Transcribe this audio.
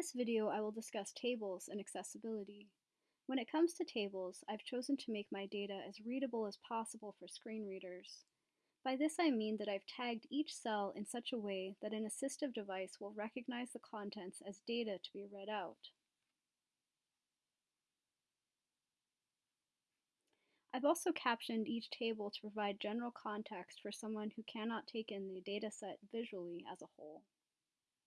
this video, I will discuss tables and accessibility. When it comes to tables, I've chosen to make my data as readable as possible for screen readers. By this I mean that I've tagged each cell in such a way that an assistive device will recognize the contents as data to be read out. I've also captioned each table to provide general context for someone who cannot take in the dataset visually as a whole.